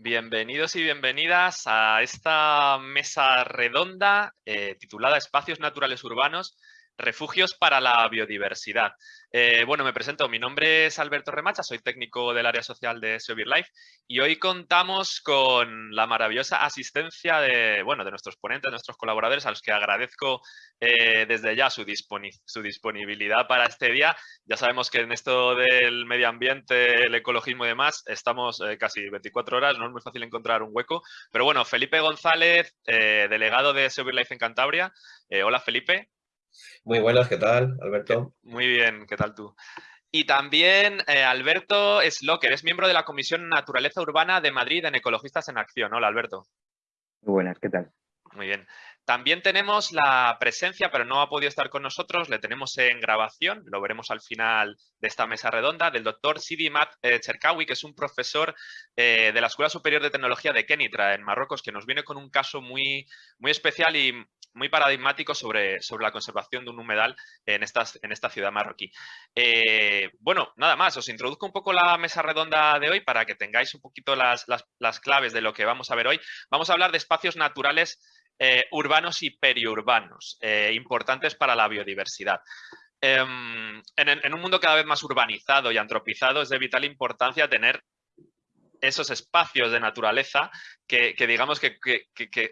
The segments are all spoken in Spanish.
Bienvenidos y bienvenidas a esta mesa redonda eh, titulada Espacios Naturales Urbanos Refugios para la biodiversidad. Eh, bueno, me presento. Mi nombre es Alberto Remacha, soy técnico del área social de SEO Life y hoy contamos con la maravillosa asistencia de, bueno, de nuestros ponentes, de nuestros colaboradores, a los que agradezco eh, desde ya su, disponibilidad para este día. Ya sabemos que en esto del medio ambiente, el ecologismo y demás, estamos eh, casi 24 horas, no es muy fácil encontrar un hueco. Pero bueno, Felipe González, delegado de SEO Life en Cantabria. hola, Felipe. Muy buenas, ¿qué tal, Alberto? Muy bien, ¿qué tal tú? Y también eh, Alberto Slocker, es miembro de la Comisión Naturaleza Urbana de Madrid en Ecologistas en Acción. Hola, Alberto. Muy buenas, ¿qué tal? Muy bien. También tenemos la presencia, pero no ha podido estar con nosotros, le tenemos en grabación, lo veremos al final de esta mesa redonda, del doctor Sidi Mat eh, Cherkawi, que es un profesor eh, de la Escuela Superior de Tecnología de Kenitra, en Marruecos, que nos viene con un caso muy, muy especial y muy paradigmático sobre, sobre la conservación de un humedal en, estas, en esta ciudad marroquí. Eh, bueno, nada más, os introduzco un poco la mesa redonda de hoy para que tengáis un poquito las, las, claves de lo que vamos a ver hoy. Vamos a hablar de espacios naturales eh, urbanos y periurbanos, eh, importantes para la biodiversidad. Em, en, en, un mundo cada vez más urbanizado y antropizado es de vital importancia tener esos espacios de naturaleza que, digamos que,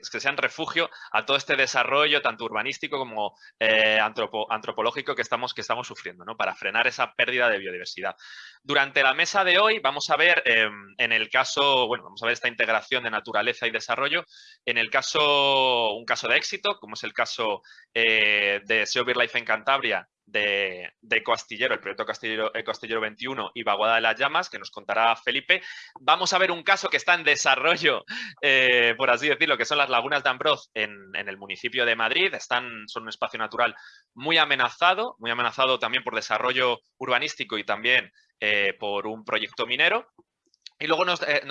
sean refugio a todo este desarrollo tanto urbanístico como eh, antropológico que estamos, que estamos sufriendo, ¿no? para frenar esa pérdida de biodiversidad. Durante la mesa de hoy vamos a ver em, en el caso, bueno, vamos a ver esta integración de naturaleza y desarrollo, en el caso, un caso de éxito, como es el caso eh, de SEO Life en Cantabria, de, de Castillero, el proyecto Castillero, Castillero 21 y Vaguada de las Llamas, que nos contará Felipe. Vamos a ver un caso que está en desarrollo, eh, por así decirlo, que son las lagunas de Ambroz en, el municipio de Madrid. Están, son un espacio natural muy amenazado, muy amenazado también por desarrollo urbanístico y también eh, por un proyecto minero. Y luego nos, eh,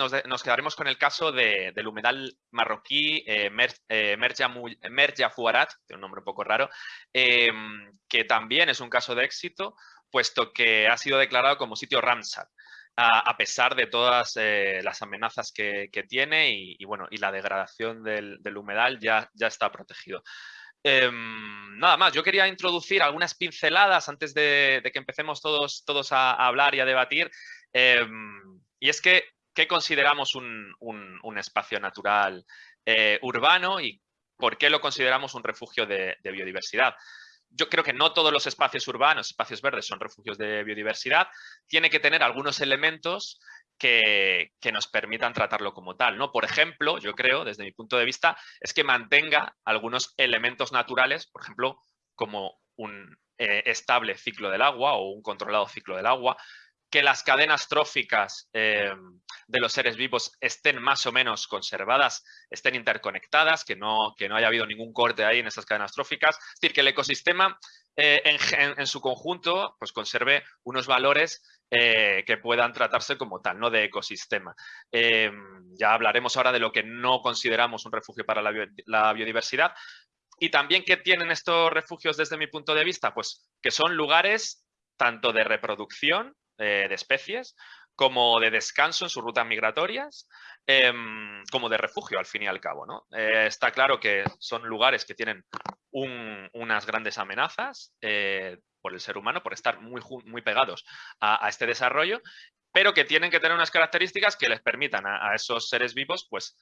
quedaremos con el caso del humedal marroquí eh, Merja, Fuarat, tiene un nombre un poco raro, que también es un caso de éxito, puesto que ha sido declarado como sitio Ramsar, a, pesar de todas eh, las amenazas que, tiene y, bueno, y la degradación del, humedal ya, ya está protegido. Nada más, yo quería introducir algunas pinceladas antes de, que empecemos todos, todos a, hablar y a debatir. Y es que, ¿qué consideramos un, espacio natural eh, urbano y por qué lo consideramos un refugio de, biodiversidad? Yo creo que no todos los espacios urbanos, espacios verdes, son refugios de biodiversidad. Tiene que tener algunos elementos que, nos permitan tratarlo como tal. ¿no? Por ejemplo, yo creo, desde mi punto de vista, es que mantenga algunos elementos naturales, por ejemplo, como un eh, estable ciclo del agua o un controlado ciclo del agua, que las cadenas tróficas eh, de los seres vivos estén más o menos conservadas, estén interconectadas, que no, que no haya habido ningún corte ahí en esas cadenas tróficas. Es decir, que el ecosistema eh, en, su conjunto pues conserve unos valores eh, que puedan tratarse como tal, no de ecosistema. ya hablaremos ahora de lo que no consideramos un refugio para la biodiversidad. Y también, ¿qué tienen estos refugios desde mi punto de vista? Pues que son lugares tanto de reproducción eh, de especies, como de descanso en sus rutas migratorias, em, como de refugio al fin y al cabo. ¿no? Eh, está claro que son lugares que tienen unas grandes amenazas eh, por el ser humano, por estar muy, muy pegados a, este desarrollo, pero que tienen que tener unas características que les permitan a, esos seres vivos, pues,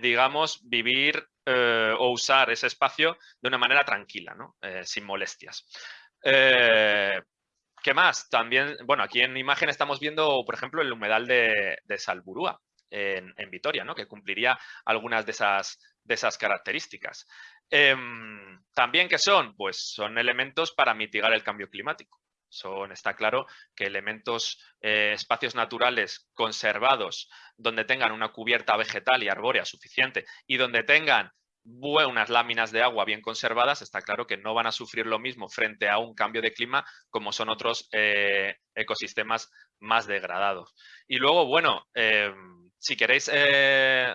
digamos, vivir o usar ese espacio de una manera tranquila, ¿no? sin molestias. ¿Qué más? También, bueno, aquí en imagen estamos viendo, por ejemplo, el humedal de, Salburúa, en, Vitoria, ¿no? que cumpliría algunas de esas, características. Em, también, ¿qué son? Pues son elementos para mitigar el cambio climático. Son, está claro que elementos, eh, espacios naturales conservados, donde tengan una cubierta vegetal y arbórea suficiente y donde tengan buenas láminas de agua bien conservadas, está claro que no van a sufrir lo mismo frente a un cambio de clima como son otros eh, ecosistemas más degradados. Y luego, bueno, em, si queréis eh,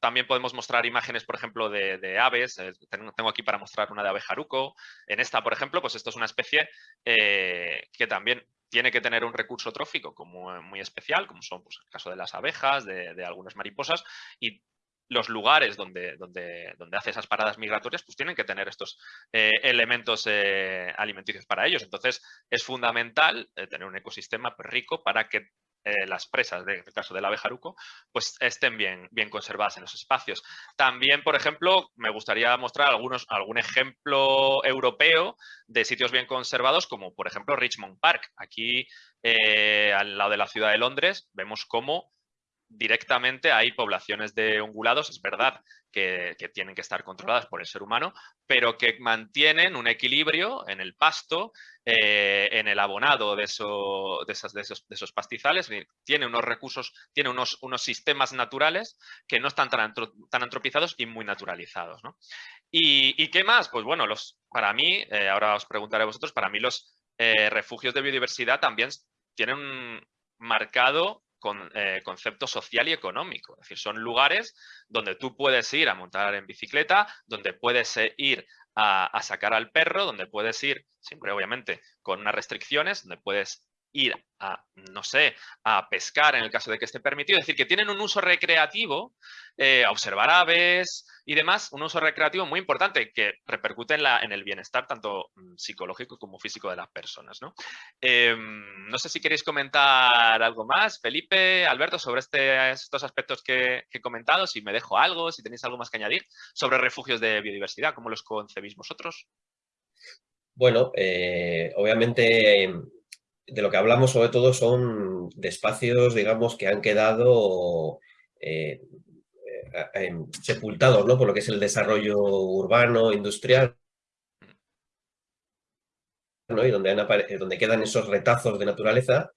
también podemos mostrar imágenes, por ejemplo, de, aves. Eh, tengo aquí para mostrar una de abejaruco. En esta, por ejemplo, pues esto es una especie que también tiene que tener un recurso trófico como muy especial, como son pues, el caso de las abejas, de, algunas mariposas, y los lugares donde, donde, donde, hace esas paradas migratorias pues tienen que tener estos eh, elementos alimenticios para ellos. Entonces es fundamental tener un ecosistema rico para que eh, las presas, en el caso del abejaruco, pues estén bien, bien conservadas en los espacios. También, por ejemplo, me gustaría mostrar algunos, algún ejemplo europeo de sitios bien conservados, como por ejemplo Richmond Park. Aquí, eh, al lado de la ciudad de Londres, vemos cómo directamente hay poblaciones de ungulados, es verdad que, tienen que estar controladas por el ser humano, pero que mantienen un equilibrio en el pasto, eh, en el abonado de, de, esas, de, esos, pastizales, tiene unos recursos, tiene unos, unos sistemas naturales que no están tan, tan antropizados y muy naturalizados. ¿Y, qué más? Pues bueno, los, para mí, eh, ahora os preguntaré a vosotros, para mí los eh, refugios de biodiversidad también tienen marcado con, eh, concepto social y económico. Es decir, son lugares donde tú puedes ir a montar en bicicleta, donde puedes eh, ir a, a, sacar al perro, donde puedes ir, siempre obviamente con unas restricciones, donde puedes ir a, no sé, a pescar en el caso de que esté permitido. Es decir, que tienen un uso recreativo, eh, observar aves y demás, un uso recreativo muy importante que repercute en, la, en el bienestar tanto mm, psicológico como físico de las personas. ¿no? Em, no sé si queréis comentar algo más, Felipe, Alberto, sobre este, estos aspectos que, he comentado, si me dejo algo, si tenéis algo más que añadir sobre refugios de biodiversidad, ¿cómo los concebís vosotros? Bueno, eh, obviamente de lo que hablamos sobre todo son de espacios, digamos, que han quedado eh, eh, sepultados ¿no? por lo que es el desarrollo urbano, industrial, ¿no? y donde, donde quedan esos retazos de naturaleza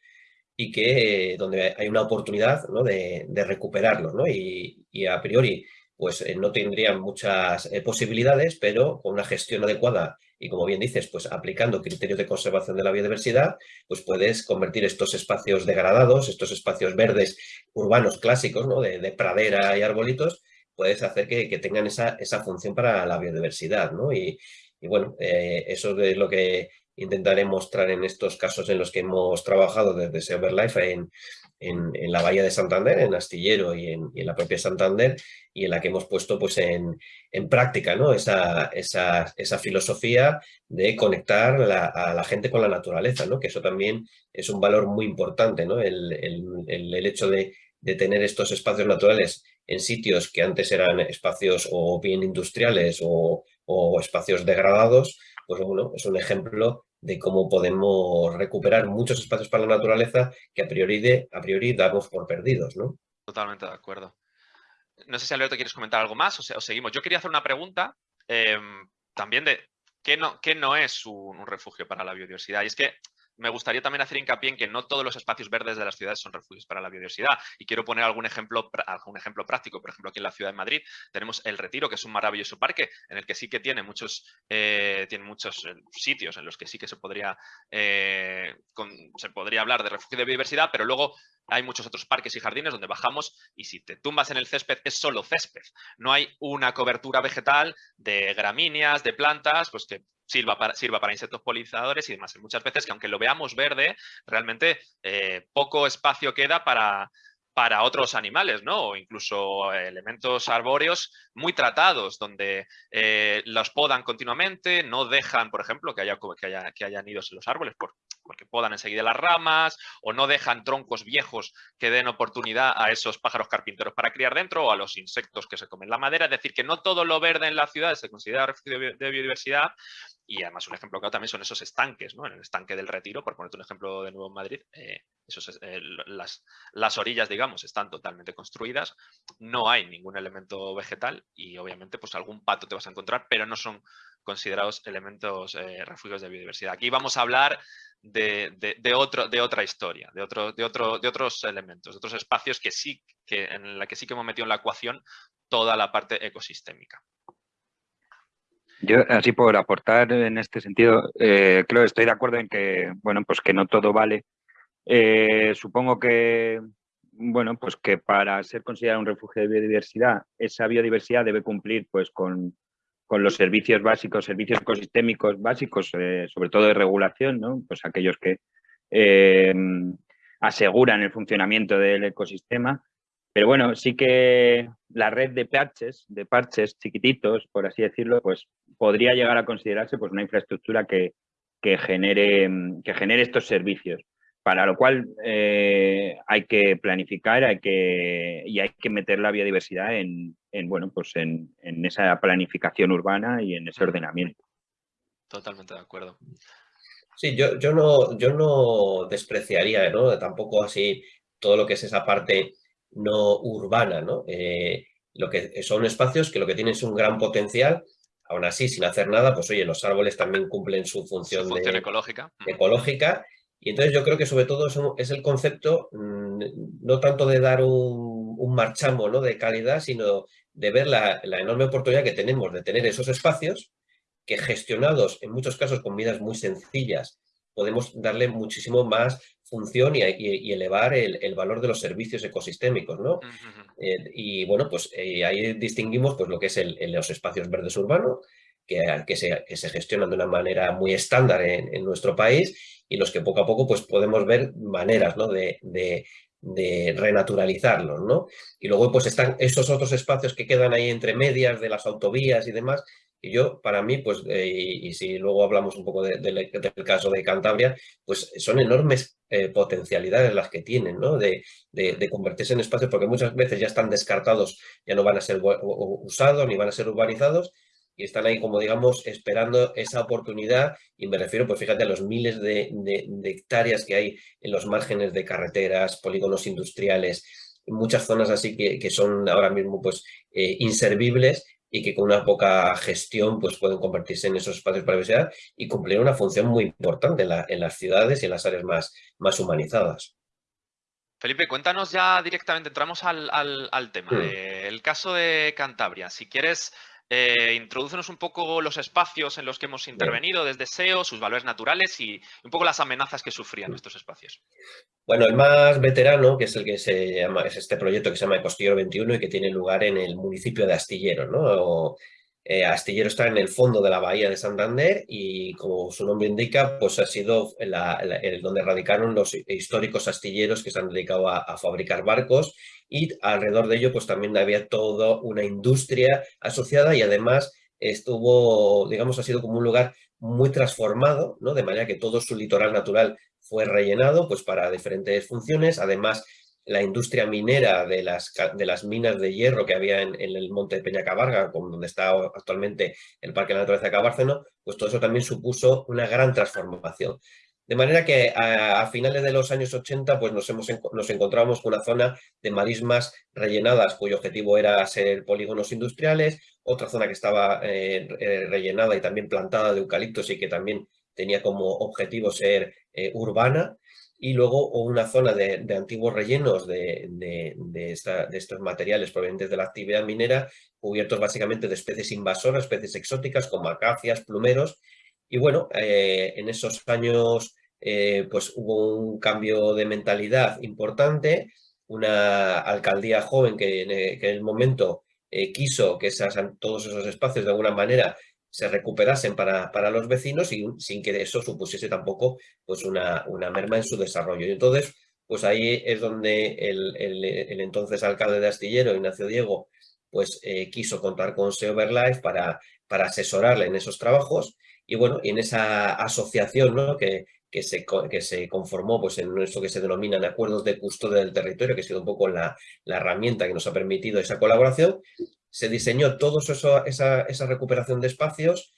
y que donde hay una oportunidad ¿no? de, de recuperarlos. ¿no? Y, a priori pues eh, no tendrían muchas posibilidades, pero con una gestión adecuada y como bien dices, pues aplicando criterios de conservación de la biodiversidad, pues puedes convertir estos espacios degradados, estos espacios verdes urbanos clásicos, ¿no? de, pradera y arbolitos, puedes hacer que, tengan esa, esa, función para la biodiversidad, ¿no? Y, bueno, eh, eso es lo que intentaré mostrar en estos casos en los que hemos trabajado desde Silverlife en, en, la Bahía de Santander, en Astillero y en, la propia Santander, y en la que hemos puesto pues, en, práctica ¿no? esa, esa, esa, filosofía de conectar a la gente con la naturaleza, ¿no? que eso también es un valor muy importante, ¿no? el, el, hecho de, de tener estos espacios naturales en sitios que antes eran espacios o bien industriales o, o espacios degradados, pues bueno, es un ejemplo de cómo podemos recuperar muchos espacios para la naturaleza que a priori, a priori damos por perdidos, ¿no? Totalmente de acuerdo. No sé si Alberto quieres comentar algo más o, seguimos. Yo quería hacer una pregunta em, también de qué no, qué no es un, refugio para la biodiversidad. Y es que me gustaría también hacer hincapié en que no todos los espacios verdes de las ciudades son refugios para la biodiversidad. Y quiero poner algún ejemplo, algún ejemplo práctico. Por ejemplo, aquí en la ciudad de Madrid tenemos El Retiro, que es un maravilloso parque en el que sí que tiene muchos, eh, tiene muchos eh, sitios en los que sí que se podría, eh, se podría hablar de refugio de biodiversidad, pero luego hay muchos otros parques y jardines donde bajamos y si te tumbas en el césped es solo césped. No hay una cobertura vegetal de gramíneas, de plantas, pues que sirva para, sirva para insectos polinizadores y demás. muchas veces que aunque lo veamos verde, realmente eh, poco espacio queda para, para otros animales, ¿no? O incluso elementos arbóreos muy tratados, donde eh, los podan continuamente, no dejan, por ejemplo, que haya, que haya, que haya nidos en los árboles por, porque podan enseguida las ramas, o no dejan troncos viejos que den oportunidad a esos pájaros carpinteros para criar dentro, o a los insectos que se comen la madera. Es decir, que no todo lo verde en la ciudad se considera refugio de biodiversidad, y además un ejemplo claro también son esos estanques, ¿no? En el estanque del Retiro, por ponerte un ejemplo de nuevo en Madrid, eh, esos, eh, las, las, orillas, digamos, están totalmente construidas, no hay ningún elemento vegetal y obviamente pues algún pato te vas a encontrar, pero no son considerados elementos eh, refugios de biodiversidad. Aquí vamos a hablar de, otro, de otra historia, de, otro, de, otro, de otros elementos, de otros espacios que sí, que, en la que sí que hemos metido en la ecuación toda la parte ecosistémica. Yo, así por aportar en este sentido, eh, creo estoy de acuerdo en que, bueno, pues que no todo vale. Eh, supongo que bueno, pues que para ser considerado un refugio de biodiversidad, esa biodiversidad debe cumplir pues con, los servicios básicos, servicios ecosistémicos básicos, eh, sobre todo de regulación, ¿no? Pues aquellos que eh, aseguran el funcionamiento del ecosistema. Pero bueno, sí que la red de parches, de parches chiquititos, por así decirlo, pues podría llegar a considerarse pues una infraestructura que, que genere, que genere estos servicios para lo cual eh, hay que planificar hay que, y hay que meter la biodiversidad en, bueno, pues en, esa planificación urbana y en ese ordenamiento. Totalmente de acuerdo. Sí, yo, yo, no, yo no despreciaría ¿no? tampoco así todo lo que es esa parte no urbana, ¿no? Eh, lo que son espacios que lo que tienen es un gran potencial, aún así, sin hacer nada, pues oye, los árboles también cumplen su función, ecológica. ecológica y entonces yo creo que sobre todo es, el concepto mm, no tanto de dar un, un marchamo ¿no? de calidad, sino de ver la, enorme oportunidad que tenemos de tener esos espacios que gestionados en muchos casos con vidas muy sencillas podemos darle muchísimo más función y, elevar el, valor de los servicios ecosistémicos, ¿no? Eh, y bueno, pues eh, ahí distinguimos pues, lo que es los espacios verdes urbanos, que, que, se, que, se, gestionan de una manera muy estándar en, en nuestro país y los que poco a poco pues, podemos ver maneras ¿no? de, de, renaturalizarlos. ¿no? Y luego pues están esos otros espacios que quedan ahí entre medias de las autovías y demás, y yo, para mí, pues, eh, y, si luego hablamos un poco del caso de Cantabria, pues son enormes eh, potencialidades las que tienen, ¿no? De, de, convertirse en espacios, porque muchas veces ya están descartados, ya no van a ser usados ni van a ser urbanizados, y están ahí como digamos esperando esa oportunidad y me refiero pues fíjate a los miles de, hectáreas que hay en los márgenes de carreteras, polígonos industriales, muchas zonas así que, son ahora mismo pues eh, inservibles y que con una poca gestión pues pueden convertirse en esos espacios para la universidad y cumplir una función muy importante en, las ciudades y en las áreas más, más humanizadas. Felipe, cuéntanos ya directamente, entramos al, tema. Hmm. el caso de Cantabria. Si quieres, eh, introdúcenos un poco los espacios en los que hemos intervenido desde SEO, sus valores naturales y un poco las amenazas que sufrían estos espacios. Bueno, el más veterano, que es el que se llama, es este proyecto que se llama Costillero 21 y que tiene lugar en el municipio de Astillero, ¿no? Eh, Astillero está en el fondo de la bahía de Santander y como su nombre indica, pues ha sido el donde radicaron los históricos astilleros que se han dedicado a, fabricar barcos y alrededor de ello pues también había toda una industria asociada y además estuvo, digamos, ha sido como un lugar muy transformado, ¿no? De manera que todo su litoral natural fue rellenado pues para diferentes funciones, además la industria minera de las, de las minas de hierro que había en, el monte de Peñacabarga, donde está actualmente el Parque de la Naturaleza de Cabárceno, pues todo eso también supuso una gran transformación. De manera que a, finales de los años 80 pues nos, hemos, nos encontramos con una zona de marismas rellenadas cuyo objetivo era ser polígonos industriales, otra zona que estaba eh, eh, rellenada y también plantada de eucaliptos y que también tenía como objetivo ser eh, urbana y luego una zona de, antiguos rellenos de, de, estos materiales provenientes de la actividad minera, cubiertos básicamente de especies invasoras, especies exóticas como acacias, plumeros, y bueno, eh, en esos años eh, pues hubo un cambio de mentalidad importante, una alcaldía joven que en, el momento eh, quiso que esas, todos esos espacios de alguna manera se recuperasen para, para los vecinos y sin que eso supusiese tampoco pues una, una merma en su desarrollo. Y entonces, pues ahí es donde el, el, entonces alcalde de Astillero, Ignacio Diego, pues eh, quiso contar con Seoverlife para, para asesorarle en esos trabajos y bueno, en esa asociación ¿no? que, que, se, que se conformó pues, en eso que se denominan acuerdos de custodia del territorio, que ha sido un poco la, la herramienta que nos ha permitido esa colaboración, se diseñó toda esa, esa recuperación de espacios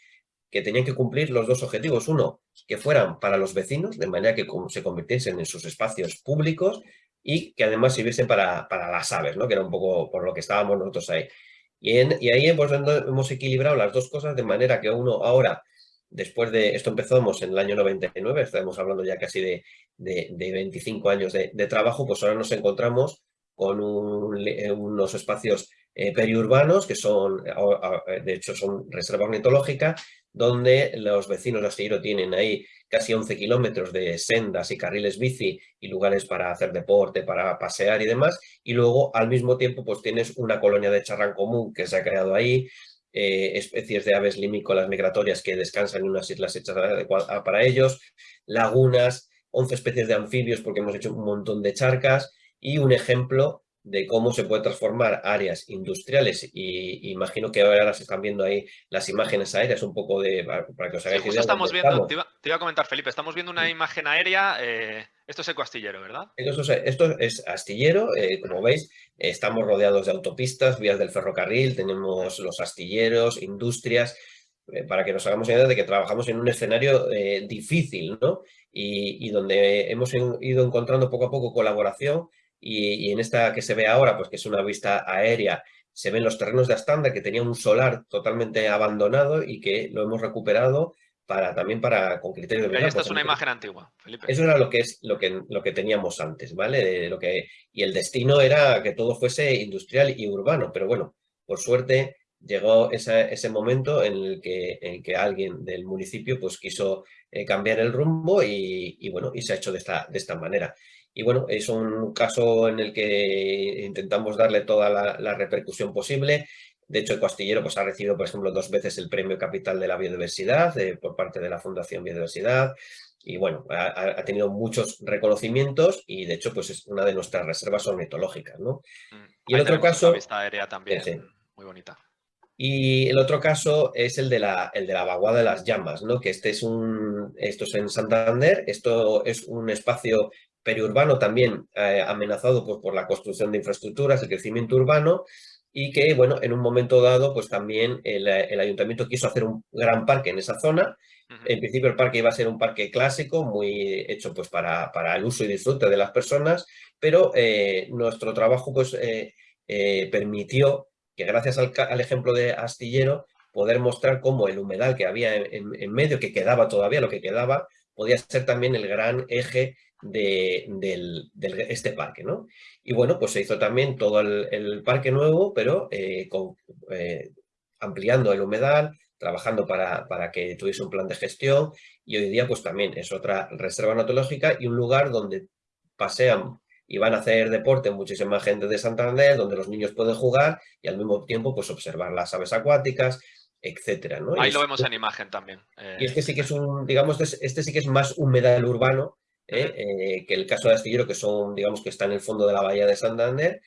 que tenían que cumplir los dos objetivos. Uno, que fueran para los vecinos, de manera que se convirtiesen en sus espacios públicos y que además sirviesen para, para las aves, ¿no? que era un poco por lo que estábamos nosotros ahí. Y, y ahí hemos, hemos equilibrado las dos cosas de manera que uno ahora, después de, esto empezamos en el año 99, estamos hablando ya casi de, de, 25 años de, trabajo, pues ahora nos encontramos con unos espacios periurbanos, que son, de hecho, son reserva ornitológica, donde los vecinos de Astillero tienen ahí casi 11 kilómetros de sendas y carriles bici y lugares para hacer deporte, para pasear y demás, y luego al mismo tiempo pues tienes una colonia de charrán común que se ha creado ahí, eh, especies de aves limícolas migratorias que descansan en unas islas hechas para ellos, lagunas, 11 especies de anfibios porque hemos hecho un montón de charcas y un ejemplo de cómo se puede transformar áreas industriales y imagino que ahora se están viendo ahí las imágenes aéreas un poco de para que os hagáis idea estamos viendo, te iba, a comentar Felipe, estamos viendo una imagen aérea, eh, esto es Ecoastillero, ¿verdad? Esto, es astillero, eh, como veis, estamos rodeados de autopistas, vías del ferrocarril, tenemos los astilleros, industrias, eh, para que nos hagamos idea de que trabajamos en un escenario difícil, ¿no? y donde hemos ido encontrando poco a poco colaboración y, en esta que se ve ahora, pues que es una vista aérea, se ven los terrenos de Astanda que tenía un solar totalmente abandonado y que lo hemos recuperado para también para con criterios de esta es una imagen antigua, Felipe. Eso era lo que es lo que, lo que teníamos antes, ¿vale? Lo que, y el destino era que todo fuese industrial y urbano, pero bueno, por suerte llegó ese momento en el, que, en que alguien del municipio pues quiso eh, cambiar el rumbo y, y, bueno, y se ha hecho de esta, de esta manera. Y bueno, es un caso en el que intentamos darle toda la, repercusión posible. De hecho, el Castillero pues, ha recibido, por ejemplo, dos veces el Premio Capital de la Biodiversidad eh, por parte de la Fundación Biodiversidad. Y bueno, ha, tenido muchos reconocimientos y de hecho pues es una de nuestras reservas ornitológicas. ¿no? Mm, y el otro caso... Vista aérea también, muy bonita. Y el otro caso es el de la, el de la vaguada de las llamas, ¿no? que este es un, esto es en Santander, esto es un espacio periurbano también eh, amenazado pues, por la construcción de infraestructuras, el crecimiento urbano, y que, bueno, en un momento dado, pues también el, ayuntamiento quiso hacer un gran parque en esa zona. En principio el parque iba a ser un parque clásico, muy hecho pues para, para el uso y disfrute de las personas, pero eh, nuestro trabajo pues eh, permitió que gracias al, ejemplo de Astillero, poder mostrar cómo el humedal que había en, en medio, que quedaba todavía, lo que quedaba, podía ser también el gran eje de, este parque. ¿no? Y bueno, pues se hizo también todo el, parque nuevo, pero eh, eh, ampliando el humedal, trabajando para, para, que tuviese un plan de gestión y hoy día pues también es otra reserva natológica y un lugar donde pasean y van a hacer deporte muchísima gente de Santander, donde los niños pueden jugar y al mismo tiempo pues observar las aves acuáticas, etcétera. ¿no? Ahí lo vemos en imagen también. y este sí que es un, digamos, este sí que es más humedal urbano ¿eh? Eh, que el caso de Astillero, que son, digamos, que está en el fondo de la bahía de Santander.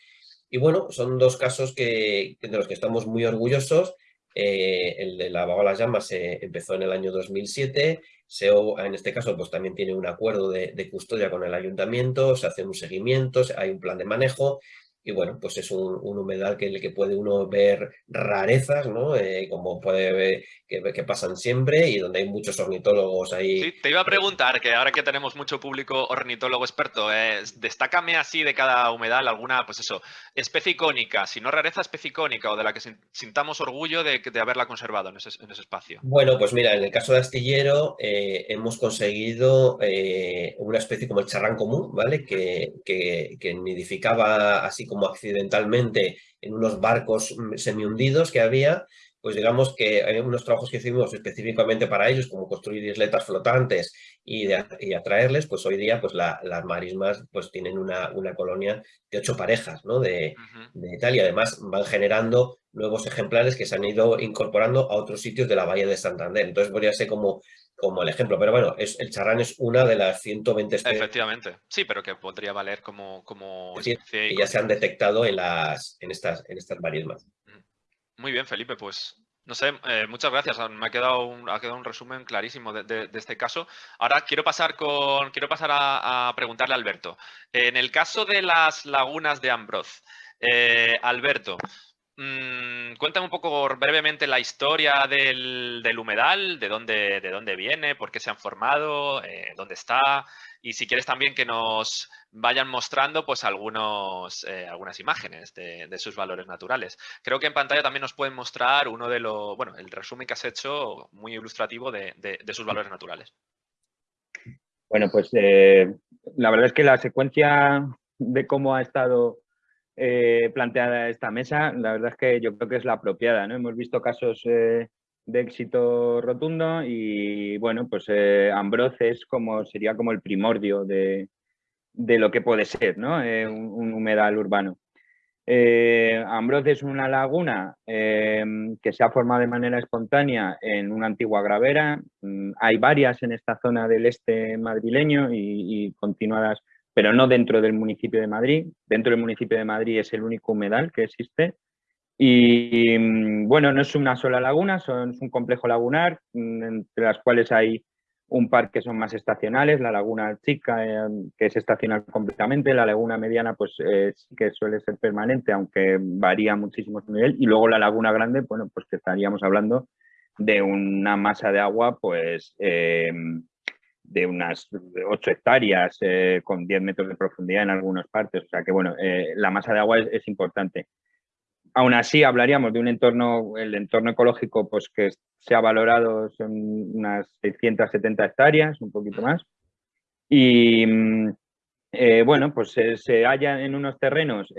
Y bueno, son dos casos que, de los que estamos muy orgullosos. Eh, el de la Bagola Llamas se empezó en el año 2007. SEO, en este caso, pues también tiene un acuerdo de, de, custodia con el ayuntamiento, se hace un seguimiento, hay un plan de manejo y bueno, pues es un, humedal que, que puede uno ver rarezas, ¿no? Eh, como puede ver que, pasan siempre y donde hay muchos ornitólogos ahí. Sí, te iba a preguntar, que ahora que tenemos mucho público ornitólogo experto, eh, destácame así de cada humedal alguna, pues eso, especie icónica, si no rareza, especie icónica o de la que sintamos orgullo de, de haberla conservado en ese, en ese, espacio. Bueno, pues mira, en el caso de Astillero eh, hemos conseguido una especie como el charrán común, ¿vale? Que, que, que nidificaba así como accidentalmente en unos barcos mm, semi-hundidos que había, pues digamos que hay unos trabajos que hicimos específicamente para ellos, como construir isletas flotantes y, y atraerles, pues hoy día pues las marismas pues tienen una, una colonia de ocho parejas ¿no? de, de tal y además van generando nuevos ejemplares que se han ido incorporando a otros sitios de la Bahía de Santander. Entonces podría ser como como el ejemplo. Pero bueno, es, el charrán es una de las 120 especies. Efectivamente, sí, pero que podría valer como, como que ya se han detectado en, las, en, estas, en estas marismas. Muy bien, Felipe, pues no sé, eh, muchas gracias. Me ha quedado un, ha quedado un resumen clarísimo de, este caso. Ahora quiero pasar, con, quiero pasar a, preguntarle a Alberto. En el caso de las lagunas de Ambroz, eh, Alberto, Mm, cuéntame un poco brevemente la historia del, humedal, de dónde, de dónde viene, por qué se han formado, eh, dónde está y si quieres también que nos vayan mostrando pues algunos, eh, algunas imágenes de, sus valores naturales. Creo que en pantalla también nos pueden mostrar uno de los, bueno, el resumen que has hecho muy ilustrativo de, sus valores naturales. Bueno, pues eh, la verdad es que la secuencia de cómo ha estado eh, planteada esta mesa, la verdad es que yo creo que es la apropiada. ¿no? Hemos visto casos eh, de éxito rotundo y bueno, pues eh, como, sería como el primordio de, lo que puede ser ¿no? un, humedal urbano. Eh, es una laguna que se ha formado de manera espontánea en una antigua gravera. Mm, hay varias en esta zona del este madrileño y continuadas pero no dentro del municipio de Madrid. Dentro del municipio de Madrid es el único humedal que existe. Y mm, bueno, no es una sola laguna, son, es un complejo lagunar, mm, entre las cuales hay un par que son más estacionales, la laguna chica, eh, que es estacional completamente, la laguna mediana, pues eh, que suele ser permanente, aunque varía muchísimo su nivel, y luego la laguna grande, bueno, pues estaríamos hablando de una masa de agua, pues eh, de unas 8 hectáreas eh, con 10 metros de profundidad en algunas partes. O sea que, bueno, eh, la masa de agua es, importante. Aún así, hablaríamos de un entorno, el entorno ecológico, pues que se ha valorado son unas 670 hectáreas, un poquito más. Y, mm, eh, bueno, pues se halla en unos terrenos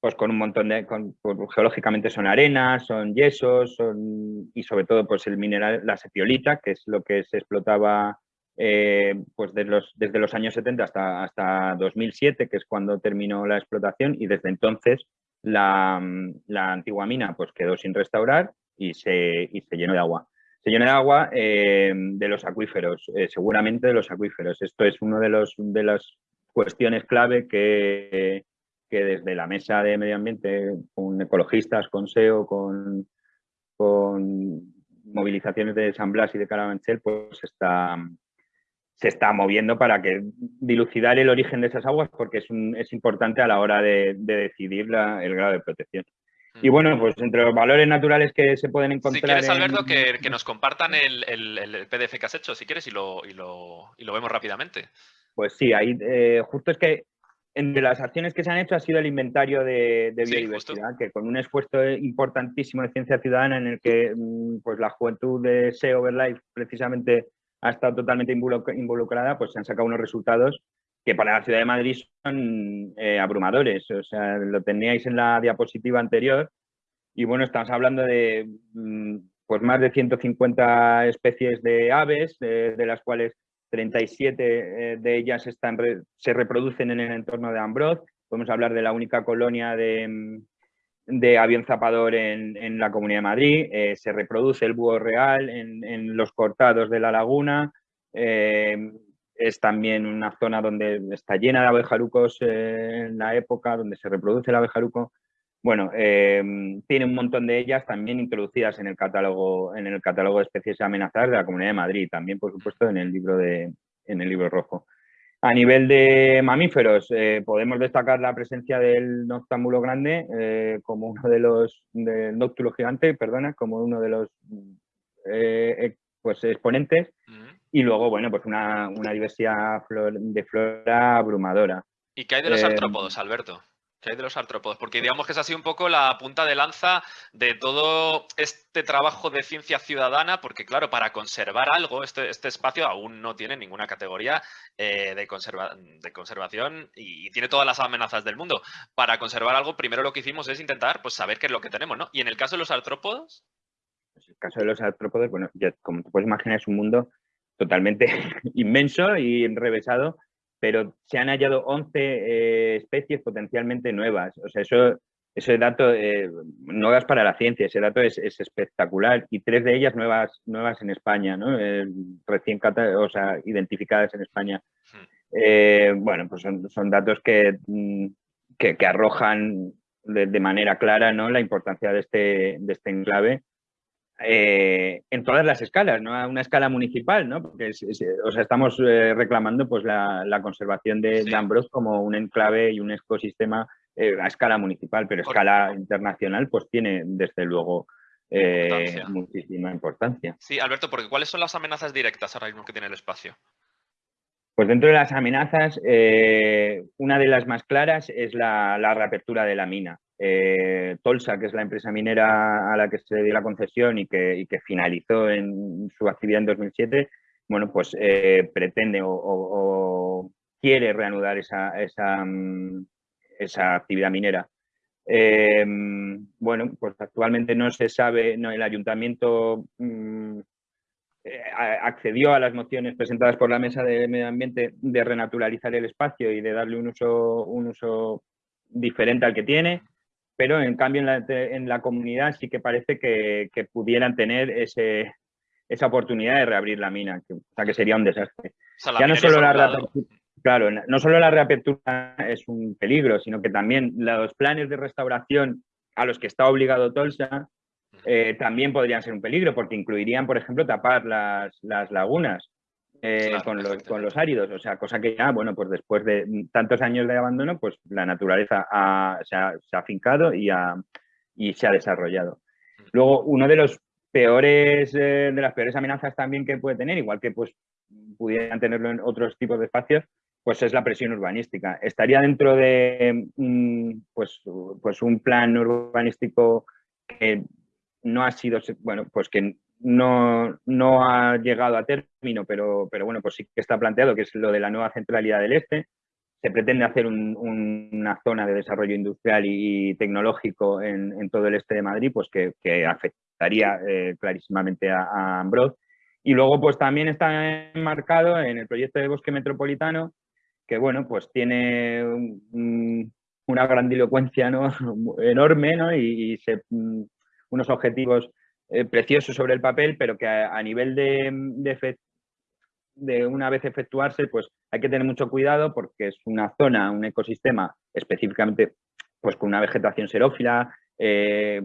pues con un montón de, pues, geológicamente son arenas, son yesos, son, y sobre todo pues el mineral, la sepiolita, que es lo que se explotaba eh, pues desde los, desde los años 70 hasta, hasta 2007, que es cuando terminó la explotación, y desde entonces la, la antigua mina pues quedó sin restaurar y se, y se llenó de agua. Se llenó de agua eh, de los acuíferos, eh, seguramente de los acuíferos. Esto es una de, los, de las cuestiones clave que, que desde la mesa de medio ambiente, con ecologistas, con SEO, con, con movilizaciones de San Blas y de Carabanchel, pues está, se está moviendo para que dilucidar el origen de esas aguas porque es, es importante a la hora de, decidir el grado de protección. Y mm. bueno, pues entre los valores naturales que se pueden encontrar... Si quieres, Alberto, que, nos compartan el, PDF que has hecho, si quieres, y lo, y lo, y lo vemos rápidamente. Pues sí, ahí eh, justo es que entre las acciones que se han hecho ha sido el inventario de, biodiversidad, que con un esfuerzo importantísimo de ciencia ciudadana en el que mm, pues, la juventud de SEO Overlife precisamente ha estado totalmente involucrada, pues se han sacado unos resultados que para la ciudad de Madrid son eh, abrumadores. O sea, lo teníais en la diapositiva anterior y bueno, estamos hablando de mm, pues más de 150 especies de aves, de las cuales 37 eh, de ellas se reproducen en el entorno de Ambroz. Podemos hablar de la única colonia de, avión zapador en, la Comunidad de Madrid. Eh, se reproduce el búho real en, los cortados de la laguna. Eh, es también una zona donde está llena de abejarucos en la época, donde se reproduce el abejaruco. Bueno, em, tiene un montón de ellas también introducidas en el catálogo, en el catálogo de especies amenazadas de la Comunidad de Madrid, también por supuesto en el libro de, en el libro rojo. A nivel de mamíferos, eh, podemos destacar la presencia del noctámbulo grande eh, como uno de los, del noctulo gigante, perdona, como uno de los eh, pues, exponentes. Y luego, bueno, pues una, una diversidad de flora abrumadora. ¿Y qué hay de los artrópodos, Alberto? ¿Qué hay de los artrópodos? Porque digamos que es así un poco la punta de lanza de todo este trabajo de ciencia ciudadana, porque claro, para conservar algo, este, este espacio aún no tiene ninguna categoría eh, de, de, conservación y, tiene todas las amenazas del mundo. Para conservar algo, primero lo que hicimos es intentar pues, saber qué es lo que tenemos, ¿no? Y en el caso de los artrópodos... Pues en el caso de los artrópodos, bueno, como te puedes imaginar, es un mundo totalmente inmenso y enrevesado pero se han hallado 11 eh, especies potencialmente nuevas. O sea, eso, ese dato, eh, nuevas para la ciencia, ese dato es, espectacular. Y tres de ellas nuevas, nuevas en España, ¿no? Eh, recién o sea, identificadas en España. Hmm. bueno, pues son, datos mm, que, que, arrojan de, de, manera clara ¿no? la importancia de este, de este enclave eh, en todas las escalas, no a una escala municipal, ¿no? Porque o sea, estamos eh, reclamando pues, la, conservación de, Ambrose como un enclave y un ecosistema eh, a escala municipal, pero a escala internacional pues tiene desde luego muchísima importancia. Sí, Alberto, porque ¿cuáles son las amenazas directas ahora mismo que tiene el espacio? Pues dentro de las amenazas, una de las más claras es la reapertura de la mina. Eh, Tolsa, que es la empresa minera a la que se dio la concesión y que, finalizó en su actividad en 2007, bueno, pues eh, pretende o, quiere reanudar esa, mm, actividad minera. Em, bueno, pues actualmente no se sabe, no, el ayuntamiento mm, eh, accedió a las mociones presentadas por la Mesa de Medio Ambiente de renaturalizar el espacio y de darle un uso diferente al que tiene, pero en cambio en la, comunidad sí que parece que, pudieran tener ese, esa oportunidad de reabrir la mina, que, o sea que sería un desastre. ya no solo la reapertura, claro, no solo la reapertura es un peligro, sino que también los planes de restauración a los que está obligado Tolsa eh, también podrían ser un peligro, porque incluirían, por ejemplo, tapar las, lagunas eh, con, los, áridos, o sea, cosa que ya, bueno, pues después de tantos años de abandono, pues la naturaleza se, ha, afincado y, y se ha desarrollado. Luego, uno de los peores, eh, de las peores amenazas también que puede tener, igual que pues pudieran tenerlo en otros tipos de espacios, pues es la presión urbanística. Estaría dentro de pues, pues un plan urbanístico que no ha sido, bueno, pues que no, no ha llegado a término, pero, pero bueno, pues sí que está planteado, que es lo de la nueva centralidad del este. Se pretende hacer una zona de desarrollo industrial y, tecnológico en, todo el este de Madrid, pues que, afectaría eh, clarísimamente a, a. Y luego, pues también está enmarcado en el proyecto de bosque metropolitano, que bueno, pues tiene una grandilocuencia ¿no? enorme ¿no? y, se unos objetivos eh, preciosos sobre el papel, pero que a, nivel de, de, una vez efectuarse, pues hay que tener mucho cuidado porque es una zona, un ecosistema específicamente pues con una vegetación xerófila, eh,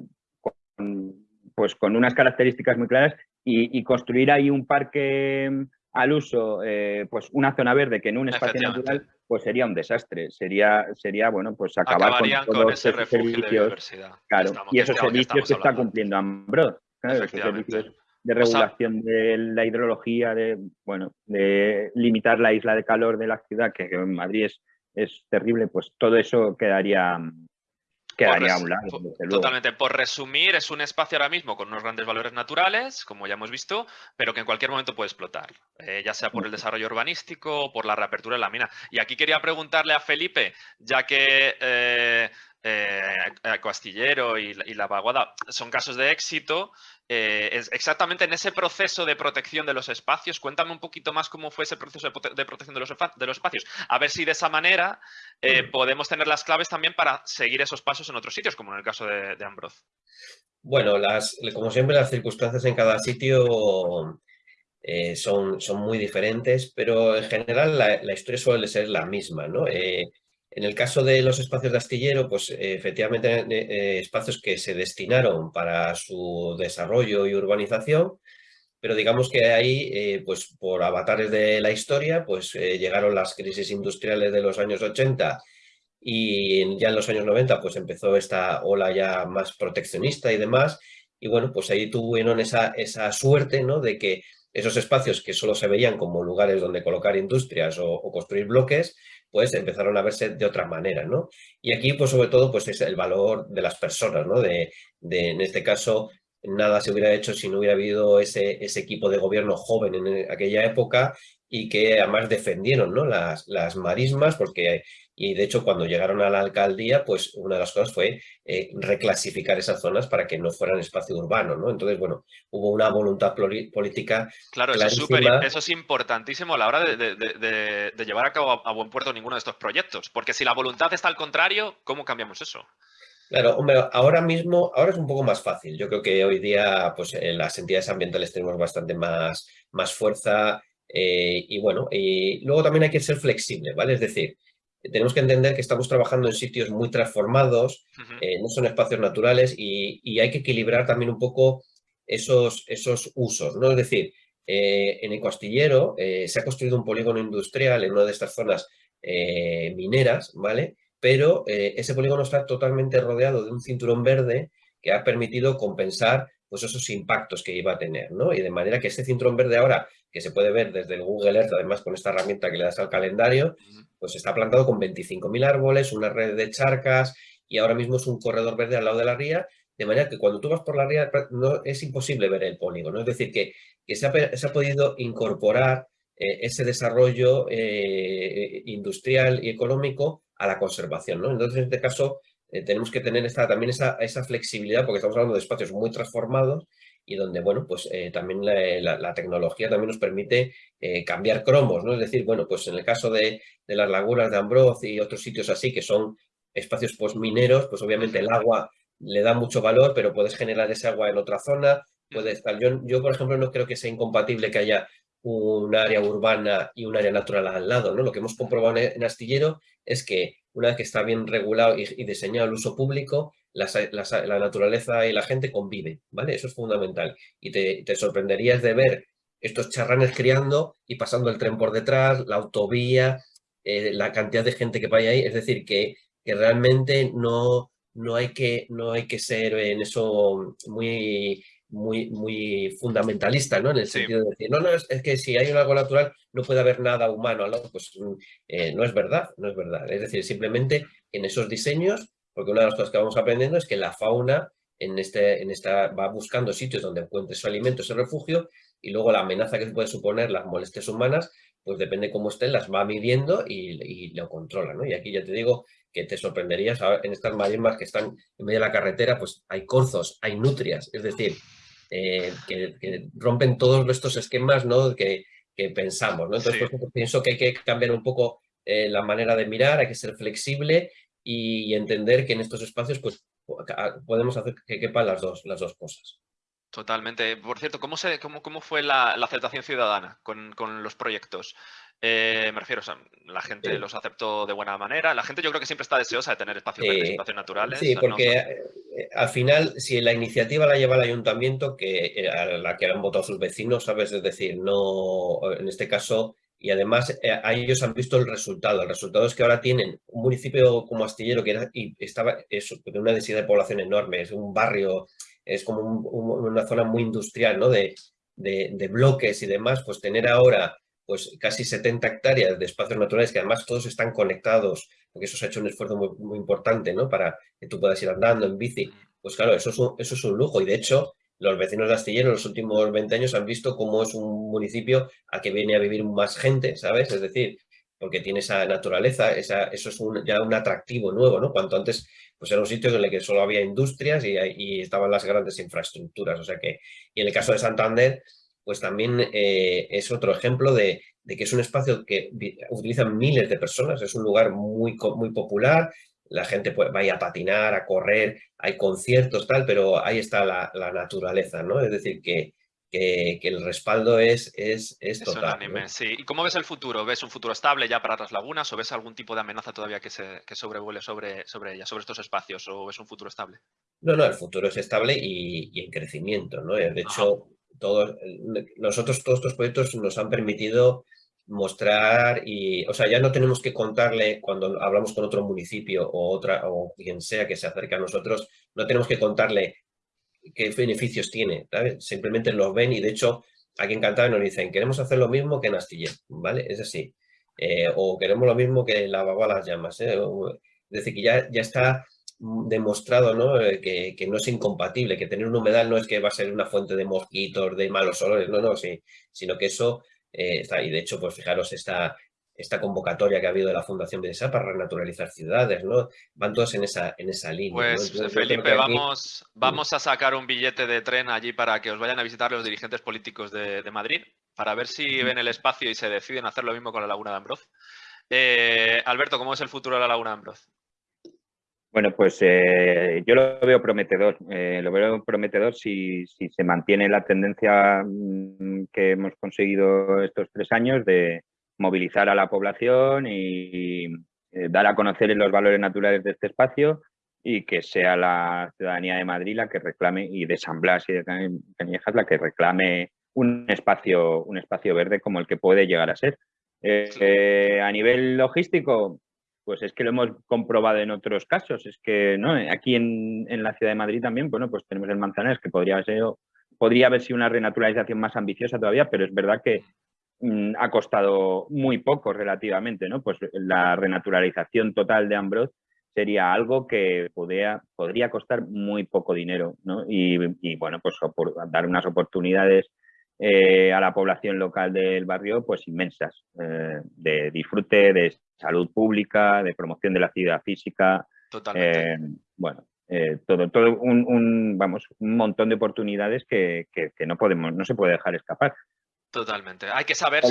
pues con unas características muy claras y, construir ahí un parque al uso, eh, pues una zona verde que en un espacio natural, pues sería un desastre. Sería, sería bueno, pues acabar con, todos ese esos servicios. claro, y esos servicios que está cumpliendo Ambros, de regulación de la hidrología, de bueno, de limitar la isla de calor de la ciudad, que, que en Madrid es, es terrible, pues todo eso quedaría, quedaría a un lado. Totalmente. Por resumir, es un espacio ahora mismo con unos grandes valores naturales, como ya hemos visto, pero que en cualquier momento puede explotar, eh, ya sea por el desarrollo urbanístico o por la reapertura de la mina. Y aquí quería preguntarle a Felipe, ya que eh, eh, Castillero y, y, La Vaguada son casos de éxito, eh, es exactamente en ese proceso de protección de los espacios. Cuéntame un poquito más cómo fue ese proceso de, protección de los, de los, espacios. A ver si de esa manera eh, podemos tener las claves también para seguir esos pasos en otros sitios, como en el caso de, de Ambroz. Bueno, las, como siempre, las circunstancias en cada sitio eh, son, son muy diferentes, pero en general la, historia suele ser la misma. ¿no? En el caso de los espacios de astillero, pues efectivamente eh, eh, espacios que se destinaron para su desarrollo y urbanización, pero digamos que ahí, eh, pues por avatares de la historia, pues llegaron las crisis industriales de los años 80 y ya en los años 90 pues empezó esta ola ya más proteccionista y demás, y bueno, pues ahí tuvieron esa, esa suerte, ¿no? De que esos espacios que solo se veían como lugares donde colocar industrias o construir bloques, pues empezaron a verse de otra manera, ¿no? Y aquí, pues sobre todo, pues es el valor de las personas, ¿no? De, en este caso, nada se hubiera hecho si no hubiera habido ese, ese equipo de gobierno joven en aquella época y que además defendieron ¿no? las, las marismas porque y de hecho cuando llegaron a la alcaldía pues una de las cosas fue eh, reclasificar esas zonas para que no fueran espacio urbano ¿no? entonces bueno hubo una voluntad política claro eso es, eso es importantísimo a la hora de, de, llevar a cabo a, buen puerto ninguno de estos proyectos porque si la voluntad está al contrario ¿cómo cambiamos eso? Claro, hombre, ahora mismo, ahora es un poco más fácil. Yo creo que hoy día pues, en las entidades ambientales tenemos bastante más, más fuerza eh, y bueno, y luego también hay que ser flexible, ¿vale? Es decir, tenemos que entender que estamos trabajando en sitios muy transformados, eh, no son espacios naturales y, hay que equilibrar también un poco esos, esos usos, ¿no? Es decir, eh, en el Costillero se ha construido un polígono industrial en una de estas zonas mineras, ¿vale? Pero ese polígono está totalmente rodeado de un cinturón verde que ha permitido compensar pues esos impactos que iba a tener, ¿no? Y de manera que este cinturón verde ahora, que se puede ver desde el Google Earth, además con esta herramienta que le das al calendario, pues está plantado con 25.000 árboles, una red de charcas y ahora mismo es un corredor verde al lado de la ría, de manera que cuando tú vas por la ría no, es imposible ver el polígono. Es decir, que, se, ha, podido incorporar eh, ese desarrollo eh, industrial y económico a la conservación. ¿no? Entonces, en este caso, eh, tenemos que tener esta, también esa, esa, flexibilidad porque estamos hablando de espacios muy transformados y donde, bueno, pues eh, también la, la, tecnología también nos permite eh, cambiar cromos, ¿no? Es decir, bueno, pues en el caso de, de, las lagunas de Ambroz y otros sitios así que son espacios pues mineros, pues obviamente el agua le da mucho valor, pero puedes generar ese agua en otra zona, puede estar. Yo, yo, por ejemplo, no creo que sea incompatible que haya un área urbana y un área natural al lado, ¿no? Lo que hemos comprobado en Astillero es que una vez que está bien regulado y, diseñado el uso público, la, naturaleza y la gente conviven, ¿vale? Eso es fundamental. Y te, sorprenderías de ver estos charranes criando y pasando el tren por detrás, la autovía, eh, la cantidad de gente que vaya ahí. Es decir, que, que realmente no, no, hay que, no hay que ser en eso muy muy, muy fundamentalista, ¿no? En el sentido de decir, no, no, es, que si hay un algo natural no puede haber nada humano al lado, pues mm, eh, no es verdad, no es verdad. Es decir, simplemente en esos diseños, porque una de las cosas que vamos aprendiendo es que la fauna en este, en esta, va buscando sitios donde encuentre su alimento, su refugio, y luego la amenaza que puede suponer las molestias humanas, pues depende cómo estén, las va midiendo y, lo controla, ¿no? Y aquí ya te digo que te sorprenderías en estas marismas que están en medio de la carretera, pues hay corzos, hay nutrias, es decir, eh, que, rompen todos estos esquemas ¿no? que, pensamos. ¿no? Entonces, pienso que hay que cambiar un poco eh, la manera de mirar, hay que ser flexible y, entender que en estos espacios pues, podemos hacer que quepan las dos, las dos cosas. Totalmente. Por cierto, ¿cómo, se, cómo, cómo fue la, aceptación ciudadana con, con, los proyectos? Eh, me refiero, o la gente los aceptó de buena manera. La gente yo creo que siempre está deseosa de tener espacios espacios naturales. Sí, porque eh, al final, si la iniciativa la lleva el ayuntamiento, que eh, a la que han votado sus vecinos, ¿sabes? Es decir, no, en este caso, y además a ellos han visto el resultado. El resultado es que ahora tienen un municipio como Astillero, que era, y estaba, es una densidad de población enorme, es un barrio, es como una zona muy industrial, ¿no? De, de, de bloques y demás, pues tener ahora pues casi 70 hectáreas de espacios naturales que además todos están conectados, porque eso se ha hecho un esfuerzo muy, importante, ¿no? Para que tú puedas ir andando en bici. Pues claro, eso es un, eso es un lujo y de hecho los vecinos de Astillero en los últimos 20 años han visto cómo es un municipio a que viene a vivir más gente, ¿sabes? Es decir, porque tiene esa naturaleza, esa, eso es ya un atractivo nuevo, ¿no? Cuanto antes pues era un sitio en el que solo había industrias y, y estaban las grandes infraestructuras, o sea que, y en el caso de Santander, pues también eh, es otro ejemplo de, que es un espacio que utilizan miles de personas, es un lugar muy, muy popular, la gente puede, va a patinar, a correr, hay conciertos, tal, pero ahí está la, naturaleza, ¿no? Es decir, que, que, el respaldo es, es, es, total. sí. ¿Y cómo ves el futuro? ¿Ves un futuro estable ya para las lagunas o ves algún tipo de amenaza todavía que, se, que sobrevuele sobre, sobre ella, sobre estos espacios? ¿O ves un futuro estable? No, no, el futuro es estable y, en crecimiento, ¿no? De hecho, todos, nosotros todos estos proyectos nos han permitido mostrar y, o sea, ya no tenemos que contarle cuando hablamos con otro municipio o otra o quien sea que se acerque a nosotros, no tenemos que contarle qué beneficios tiene, Simplemente los ven y de hecho aquí en Cantabria nos dicen, queremos hacer lo mismo que en Astillero, ¿vale? Es así. Eh, o queremos lo mismo que la las llamas, ¿eh? Es decir, que ya, ya está demostrado ¿no? Eh, que, no es incompatible, que tener un humedal no es que va a ser una fuente de mosquitos, de malos olores, no, no, sí, sino que eso eh, está, y de hecho, pues fijaros, esta, esta convocatoria que ha habido de la Fundación BDSA para renaturalizar ciudades, ¿no? Van todos en esa, en esa línea. Pues Felipe, vamos, vamos a sacar un billete de tren allí para que os vayan a visitar los dirigentes políticos de, Madrid, para ver si ven el espacio y se deciden hacer lo mismo con la Laguna de Ambroz. Eh, Alberto, ¿cómo es el futuro de la Laguna de Ambroz? Bueno, pues eh, yo lo veo prometedor. Eh, lo veo prometedor si, se mantiene la tendencia mm, que hemos conseguido estos tres años de movilizar a la población y, eh, dar a conocer los valores naturales de este espacio y que sea la ciudadanía de Madrid la que reclame, y de San Blas y de Cañejas la que reclame un espacio, un espacio verde como el que puede llegar a ser. a nivel logístico, pues es que lo hemos comprobado en otros casos. Es que ¿no? aquí en, la ciudad de Madrid también, bueno, pues tenemos el Manzanares, que podría, ser, podría haber sido una renaturalización más ambiciosa todavía, pero es verdad que mm, ha costado muy poco relativamente, ¿no? Pues la renaturalización total de Ambroz sería algo que podría, podría costar muy poco dinero, ¿no? Y, bueno, pues dar unas oportunidades eh, a la población local del barrio, pues inmensas, eh, de disfrute, de salud pública, de promoción de la actividad física. Totalmente. bueno, todo, todo un, vamos, un montón de oportunidades que, que, no podemos, no se puede dejar escapar. Totalmente. Hay que saber,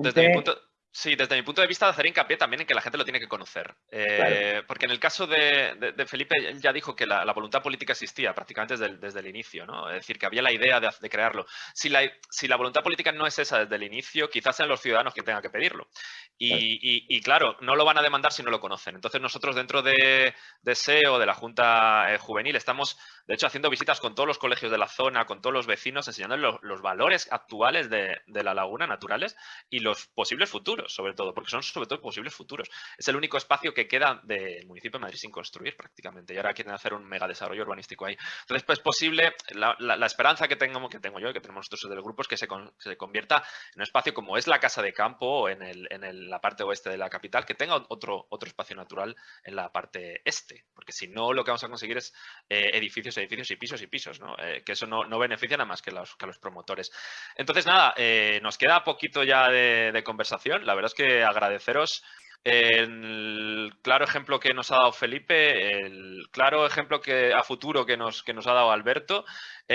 desde mi punto, Sí, desde mi punto de vista, hacer hincapié también en que la gente lo tiene que conocer. Eh, porque en el caso de, Felipe, él ya dijo que la, voluntad política existía prácticamente desde el, inicio, ¿no? Es decir, que había la idea de, crearlo. Si la, si la, voluntad política no es esa desde el inicio, quizás sean los ciudadanos que tengan que pedirlo. Y claro. no lo van a demandar si no lo conocen. Entonces nosotros dentro de, SEO, de la Junta eh, Juvenil, estamos, de hecho, haciendo visitas con todos los colegios de la zona, con todos los vecinos, enseñándoles los valores actuales de la laguna naturales y los posibles futuros sobre todo, porque son sobre todo posibles futuros. Es el único espacio que queda del municipio de Madrid sin construir prácticamente y ahora quieren hacer un mega desarrollo urbanístico ahí. Entonces, pues es posible, la, esperanza que tengo, que tengo yo que tenemos nosotros del grupo es que se, convierta en un espacio como es la Casa de Campo en, el, en la parte oeste de la capital, que tenga otro, otro espacio natural en la parte este, porque si no lo que vamos a conseguir es eh, edificios, edificios y pisos y pisos, ¿no? Eh, que eso no, no, beneficia nada más que, los, que los promotores. Entonces, nada, eh, nos queda poquito ya de, conversación verdad es que agradeceros el claro ejemplo que nos ha dado Felipe, el claro ejemplo que a futuro que nos, que nos ha dado Alberto.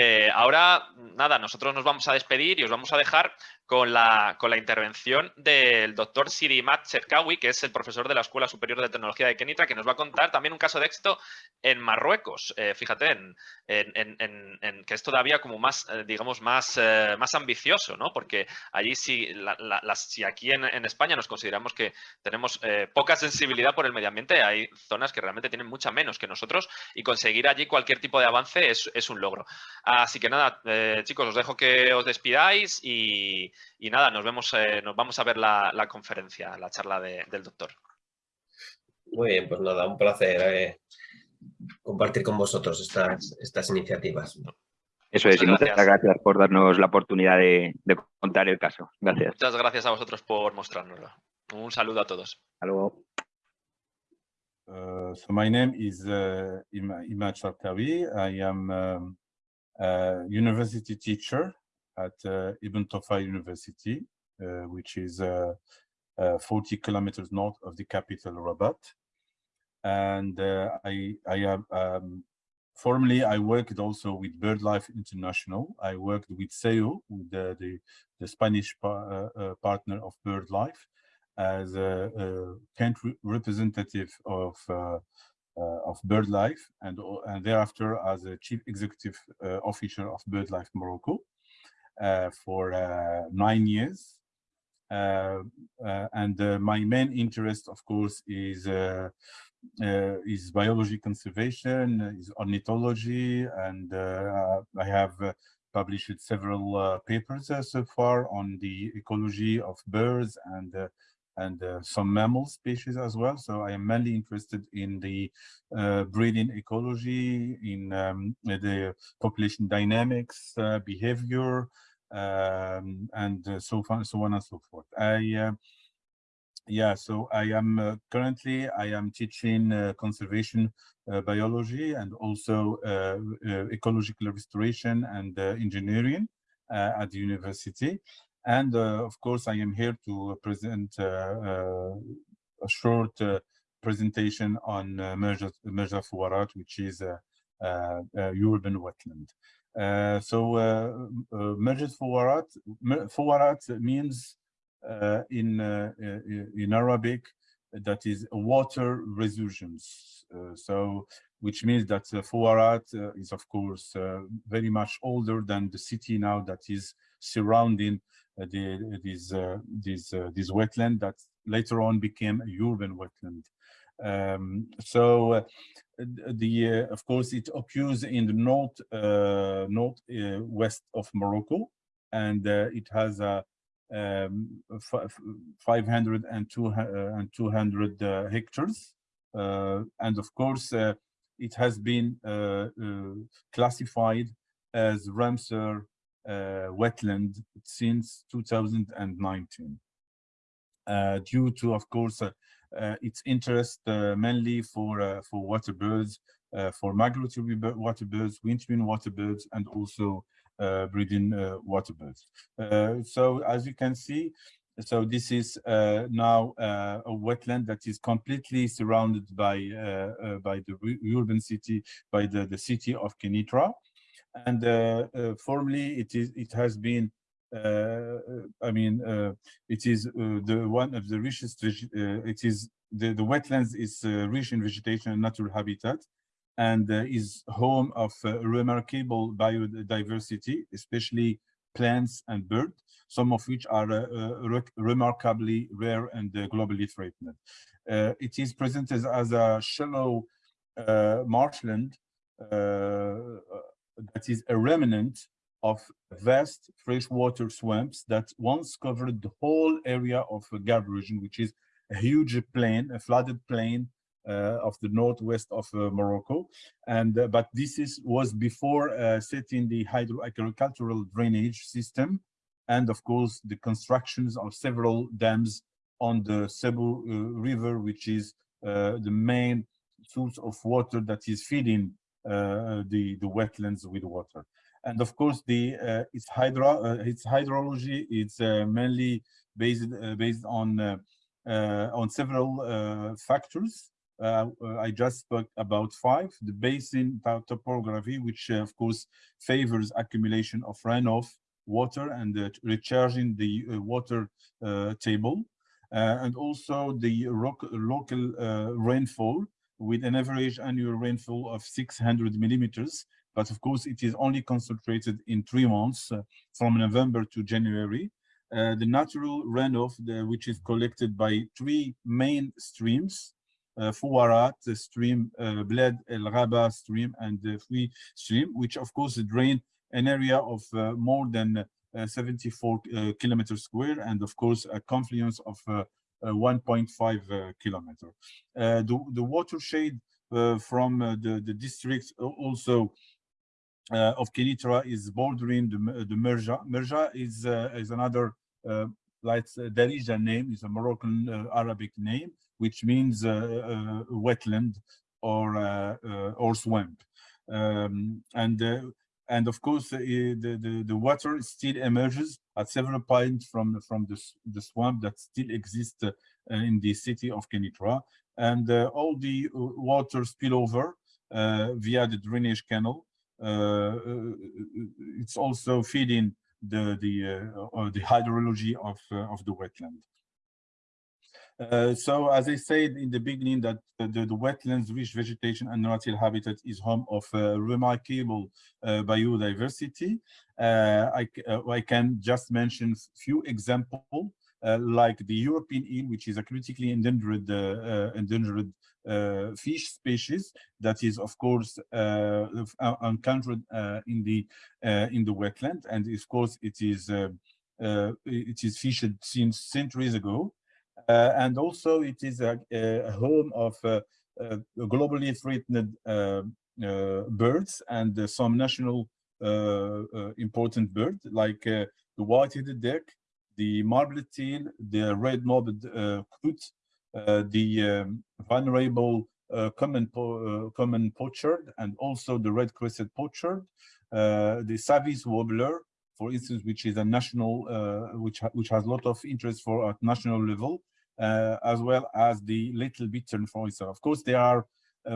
Eh, ahora, nada, nosotros nos vamos a despedir y os vamos a dejar con la, con la intervención del doctor Sirimat Cherkawi, que es el profesor de la Escuela Superior de Tecnología de Kenitra, que nos va a contar también un caso de éxito en Marruecos. Eh, fíjate, en, que es todavía como más, eh, digamos, más, más ambicioso, ¿no? Porque allí si, si aquí en, España nos consideramos que tenemos poca sensibilidad por el medio ambiente, hay zonas que realmente tienen mucha menos que nosotros y conseguir allí cualquier tipo de avance es, es un logro. Así que nada, chicos, os dejo que os despidáis y, y nada, nos vemos, eh, nos vamos a ver la, conferencia, la charla del doctor. Muy bien, pues nada, un placer eh, compartir con vosotros estas, estas iniciativas. Eso es, muchas gracias. por darnos la oportunidad de, contar el caso. Gracias. Muchas gracias a vosotros por mostrárnoslo. Un saludo a todos. Hasta luego. Uh, so my name is uh, Ima I am um, university teacher at uh, Ibn Tofa University, uh, which is uh, 40 kilometers north of the capital, Rabat. And I, I have um, Formerly, I worked also with BirdLife International. I worked with SEO, the, the, the Spanish uh, uh, partner of BirdLife, as a, a country representative of uh, Uh, of BirdLife, and uh, and thereafter as a chief executive uh, officer of BirdLife Morocco. Uh, for uh, nine years. Uh, and my main interest, of course, is is biology conservation, is ornithology, and I have published several papers so far on the ecology of birds and and uh, some mammal species as well. So I am mainly interested in the uh, breeding ecology, in um, the population dynamics, uh, behavior, um, and uh, so on, so on and so forth. I uh, yeah, so I am uh, currently I am teaching conservation biology and also ecological restoration and engineering at the university. And of course, I am here to present a short presentation on uh, Merja, Merja Fuarat, which is a, a, a urban wetland. Uh, so uh, uh, Majid Fawarat, Fawarat means uh, in uh, in Arabic that is water resurgence. so which means that uh, Fawarat is of course very much older than the city now that is surrounding the, this this this wetland that later on became a urban wetland. Um, so uh, the uh, of course it occurs in the north uh, north west of Morocco, and it has a um, 500 and, two, and 200 hectares, and of course it has been classified as Ramsar uh, wetland since 2019 uh, due to of course uh, uh, its interest uh, mainly for uh, for water birds, for migratory water birds, wintering water birds, and also breeding water birds. so as you can see, so this is uh, now uh, a wetland that is completely surrounded by uh, by the urban city, by the, the city of Kenitra. And uh, uh, formally, it is it has been uh, uh, I mean, uh, it is uh, the one of the richest, it is the, the wetlands is rich in vegetation and natural habitat and is home of remarkable biodiversity, especially plants and birds, some of which are re remarkably rare and globally threatened. it is presented as a shallow marshland that is a remnant of vast freshwater swamps that once covered the whole area of the Gab region, which is a huge plain, a flooded plain uh, of the northwest of uh, Morocco. And uh, but this is was before uh, setting the hydro agricultural drainage system, and of course the constructions of several dams on the Cebu uh, River, which is uh, the main source of water that is feeding Uh, uh, the the wetlands with water and of course the uh, its hydro uh, its hydrology is uh, mainly based uh, based on on several factors. I just spoke about five. The basin topography, which of course favors accumulation of runoff water and recharging the water table. Uh, and also the local uh, rainfall with an average annual rainfall of 600 millimeters but of course, it is only concentrated in three months, uh, from November to January. Uh, the natural runoff, the, which is collected by three main streams, uh, Fouarat stream, uh, Bled El Raba stream, and the Fui stream, which of course drain an area of uh, more than uh, 74 uh, kilometers square, and of course a confluence of Uh, 1.5 uh, kilometer. Uh, the, the watershed from the, the districts also uh, of Kenitra is bordering the, the Merja. Merja is, uh, is another, uh, like Darija name, is a Moroccan Arabic name, which means wetland or, or swamp. Um, and and of course uh, the, the, the water still emerges at several points from from the, the swamp that still exists uh, in the city of Kenitra and uh, all the water spill over via the drainage canal it's also feeding the the uh, the hydrology of of the wetland. Uh, so as I said in the beginning that the, the, wetlands rich vegetation and natural habitat is home of uh, remarkable uh, biodiversity. I, I can just mention few examples like the European eel, which is a critically endangered endangered uh, fish species that is of course uh, uh, encountered in the in the wetland and of course it is it is fished since centuries ago and also it is a, a home of globally threatened birds and some national important birds like the white-headed duck, the marbled teal, the red-knobbed uh, coot, uh, the um, vulnerable uh, common po uh, common pochard and also the red-crested pochard, the Savi's warbler, for instance, which is a national, which ha which has a lot of interest for at national level, as well as the little bittern, for instance. Of course, there are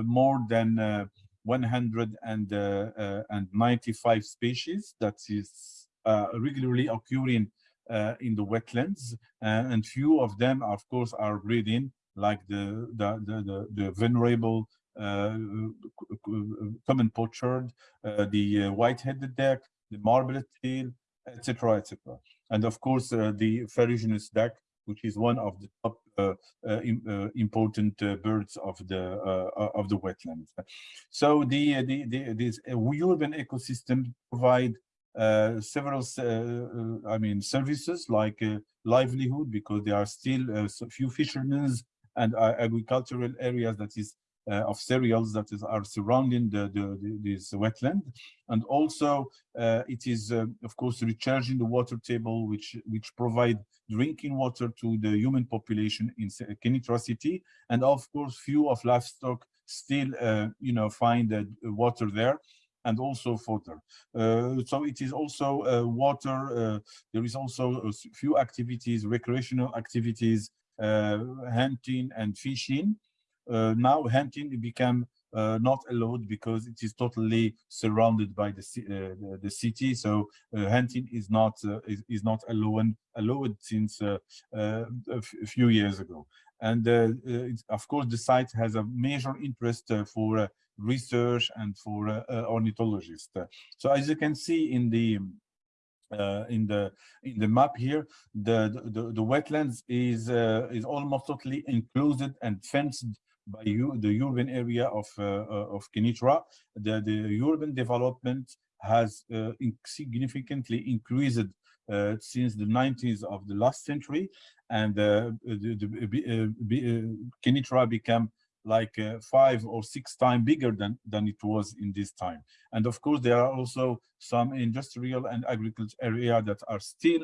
more than 195 species that is uh, regularly occurring uh, in the wetlands, uh, and few of them, of course, are breeding, like the the the, the, the venerable uh, common pochard, uh, the uh, white-headed duck, the marbled teal, etc., etc. And of course, the ferruginous duck, which is one of the top uh, uh, uh, important birds of the of the wetlands. So the the, the this urban ecosystem provide uh, several, uh, uh, I mean, services like livelihood because there are still a few fishermen and agricultural areas that is uh, of cereals that is, are surrounding the, the, the, this wetland. And also uh, it is, uh, of course, recharging the water table, which, which provide drinking water to the human population in Kenitra city. And of course, few of livestock still, you know, find the water there and also fodder. Uh, so it is also uh, water. Uh, there is also a few activities, recreational activities, uh, hunting and fishing. Uh, now hunting became uh, not allowed because it is totally surrounded by the uh, the, the, city. So uh, hunting is not is, is not allowed allowed since a few years ago. And of course, the site has a major interest for research and for ornithologists. So as you can see in the uh, in the in the map here the the, the wetlands is uh, is almost totally enclosed and fenced by you, the urban area of uh, uh, of Kenitra. The, the urban development has uh, significantly increased uh, since the 90s of the last century and uh, the, the, uh, Kenitra became like five or six times bigger than, than it was in this time. And of course, there are also some industrial and agricultural area that are still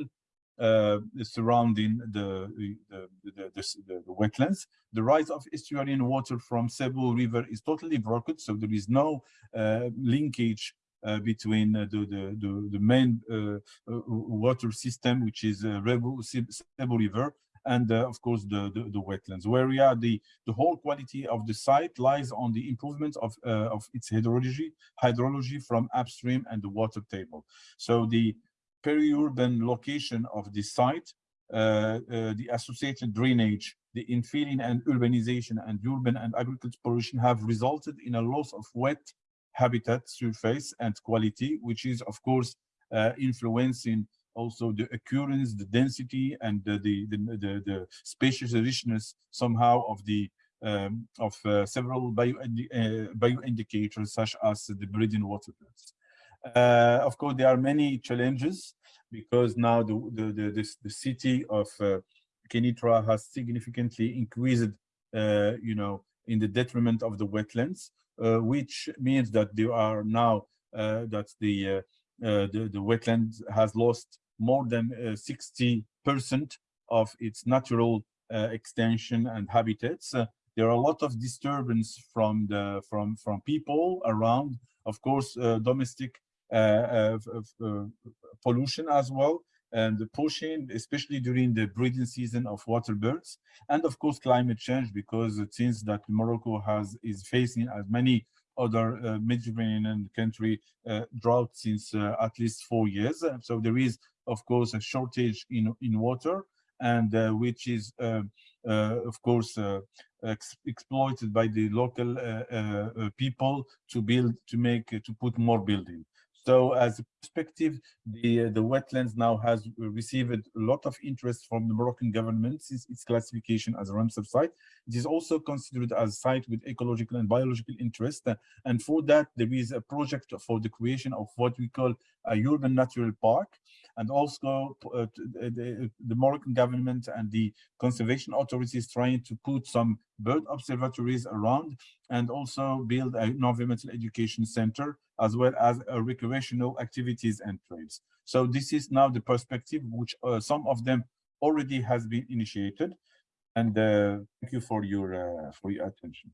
surrounding the the, the, the, the, wetlands. The rise of estuarine water from Cebu River is totally broken, so there is no uh, linkage uh, between uh, the, the, the, the, main uh, uh, water system, which is uh, Cebu River, and of course the, the, the, wetlands, where we are the, the whole quality of the site lies on the improvement of, of its hydrology, hydrology from upstream and the water table. So the peri-urban location of the site, uh, uh, the associated drainage, the infilling and urbanization and urban and agricultural pollution have resulted in a loss of wet habitat surface and quality, which is of course uh, influencing also the occurrence, the density, and the the the, the, spatial richness somehow of the um, of uh, several bio, uh, bio indicators such as the breeding water birds. Uh, of course, there are many challenges because now the the the, the, the city of uh, Kenitra has significantly increased, uh, you know, in the detriment of the wetlands, uh, which means that there are now uh, that the, uh, the the wetland has lost more than 60 percent of its natural extension and habitats. there are a lot of disturbance from the from from people around, of course, domestic uh, uh, pollution as well and the pushing, especially during the breeding season of water birds, and of course climate change, because it seems that Morocco has is facing as many other uh, Mediterranean country uh, drought since uh, at least four years. So there is, of course, a shortage in in water, and uh, which is, of course, ex exploited by the local people to build to make to put more building. So as a perspective, the, uh, the wetlands now has uh, received a lot of interest from the Moroccan government since its classification as a Ramsar site. It is also considered as a site with ecological and biological interest. Uh, and for that, there is a project for the creation of what we call a urban natural park. And also uh, the, the Moroccan government and the conservation authorities trying to put some bird observatories around and also build an environmental education center as well as recreational activities and trails. So this is now the perspective which uh, some of them already has been initiated. And uh, thank you for your uh, for your attention.